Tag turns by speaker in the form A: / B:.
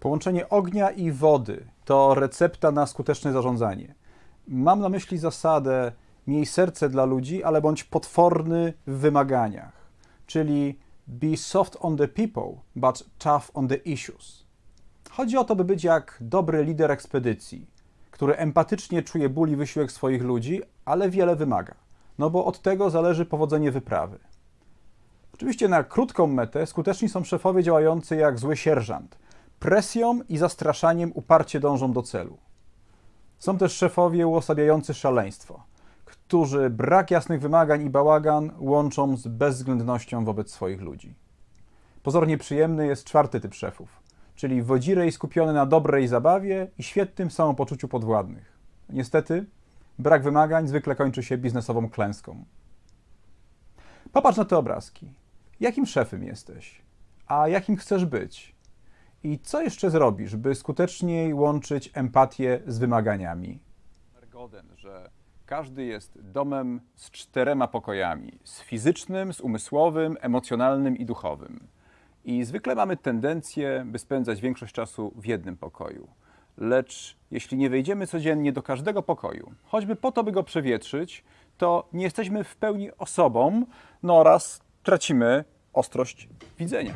A: Połączenie ognia i wody to recepta na skuteczne zarządzanie. Mam na myśli zasadę miej serce dla ludzi, ale bądź potworny w wymaganiach, czyli be soft on the people, but tough on the issues. Chodzi o to, by być jak dobry lider ekspedycji, który empatycznie czuje ból i wysiłek swoich ludzi, ale wiele wymaga, no bo od tego zależy powodzenie wyprawy. Oczywiście na krótką metę skuteczni są szefowie działający jak zły sierżant. Presją i zastraszaniem uparcie dążą do celu. Są też szefowie uosabiający szaleństwo, którzy brak jasnych wymagań i bałagan łączą z bezwzględnością wobec swoich ludzi. Pozornie przyjemny jest czwarty typ szefów, czyli wodzirej skupiony na dobrej zabawie i świetnym samopoczuciu podwładnych. Niestety, brak wymagań zwykle kończy się biznesową klęską. Popatrz na te obrazki. Jakim szefem jesteś? A jakim chcesz być? I co jeszcze zrobisz, by skuteczniej łączyć empatię z wymaganiami? Goden, że każdy jest domem z czterema pokojami: z fizycznym, z umysłowym, emocjonalnym i duchowym. I zwykle mamy tendencję, by spędzać większość czasu w jednym pokoju. Lecz jeśli nie wejdziemy codziennie do każdego pokoju, choćby po to, by go przewietrzyć, to nie jesteśmy w pełni osobą, no oraz tracimy ostrość widzenia.